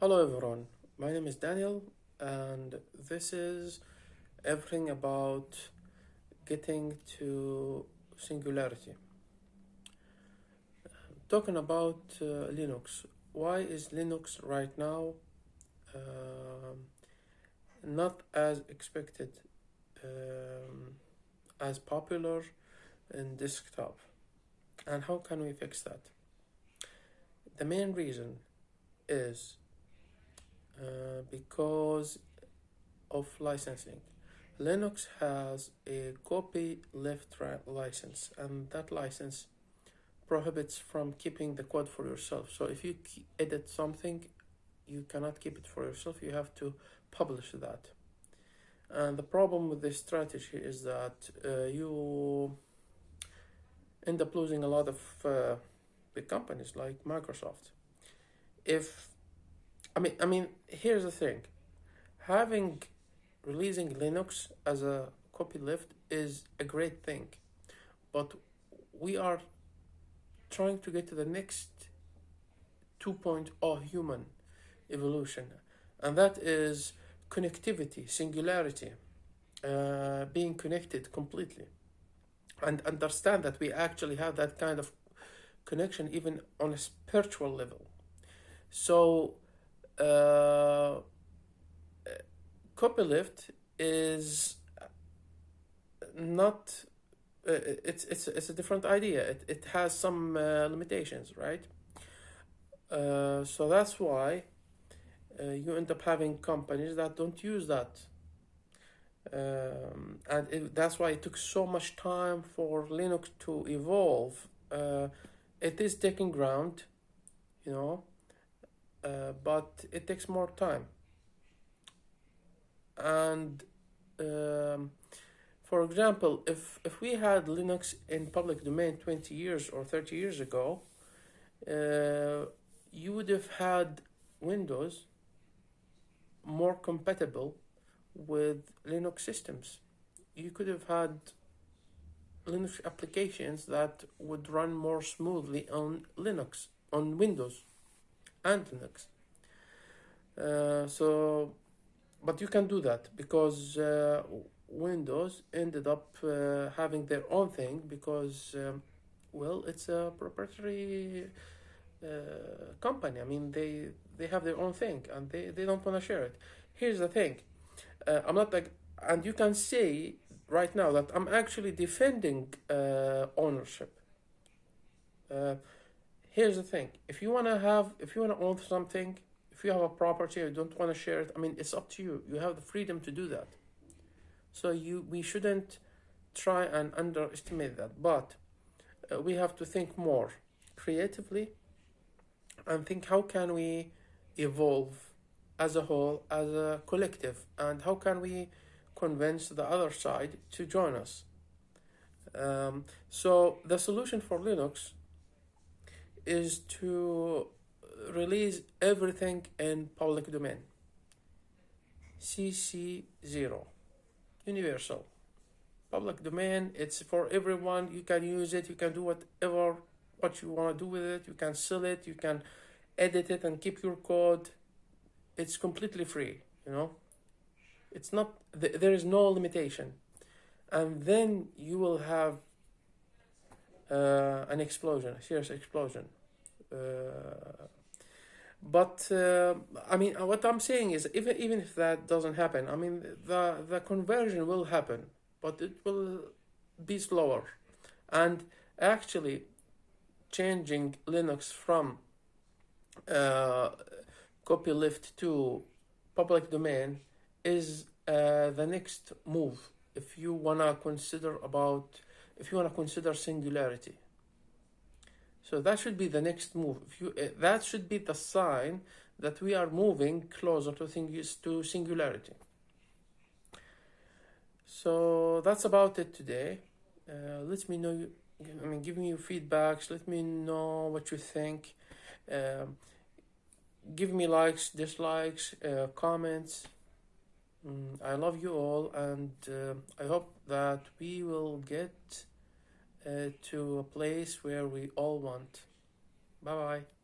Hello everyone, my name is Daniel and this is everything about getting to singularity. Talking about uh, Linux, why is Linux right now um, not as expected um, as popular in desktop and how can we fix that? The main reason is uh, because of licensing. Linux has a copy copyleft license and that license prohibits from keeping the code for yourself. So if you edit something, you cannot keep it for yourself. You have to publish that. And the problem with this strategy is that uh, you end up losing a lot of uh, big companies like Microsoft. If I mean, I mean, here's the thing: having releasing Linux as a copyleft is a great thing, but we are trying to get to the next 2.0 human evolution, and that is connectivity, singularity, uh, being connected completely, and understand that we actually have that kind of connection even on a spiritual level. So uh, copyleft is not uh, it's it's it's a different idea. It, it has some uh, limitations right? Uh, so that's why uh, you end up having companies that don't use that. Um, and it, that's why it took so much time for linux to evolve. Uh, it is taking ground you know uh, but it takes more time. And um, for example if if we had linux in public domain 20 years or 30 years ago uh, you would have had windows more compatible with linux systems. You could have had linux applications that would run more smoothly on linux on windows and Linux. Uh, so, but you can do that because uh, Windows ended up uh, having their own thing because, um, well, it's a proprietary uh, company. I mean, they they have their own thing and they, they don't want to share it. Here's the thing, uh, I'm not like, and you can see right now that I'm actually defending uh, ownership here's the thing. If you want to have if you want to own something if you have a property or don't want to share it i mean it's up to you. You have the freedom to do that. So you we shouldn't try and underestimate that. But uh, we have to think more creatively and think how can we evolve as a whole as a collective and how can we convince the other side to join us? Um, so the solution for linux is to release everything in public domain. CC0, universal. Public domain, it's for everyone, you can use it, you can do whatever, what you want to do with it, you can sell it, you can edit it and keep your code. It's completely free, you know. It's not, there is no limitation. And then you will have uh, an explosion, a serious explosion. Uh, but uh, I mean, what I'm saying is, even even if that doesn't happen, I mean, the the conversion will happen, but it will be slower, and actually, changing Linux from copyleft to public domain is the next move if you wanna consider about if you wanna consider singularity. So that should be the next move. If you, uh, that should be the sign that we are moving closer to to singularity. So that's about it today. Uh, let me know. I mean, give me your feedbacks. Let me know what you think. Um, give me likes, dislikes, uh, comments. Mm, I love you all, and uh, I hope that we will get uh, to a place where we all want. Bye bye.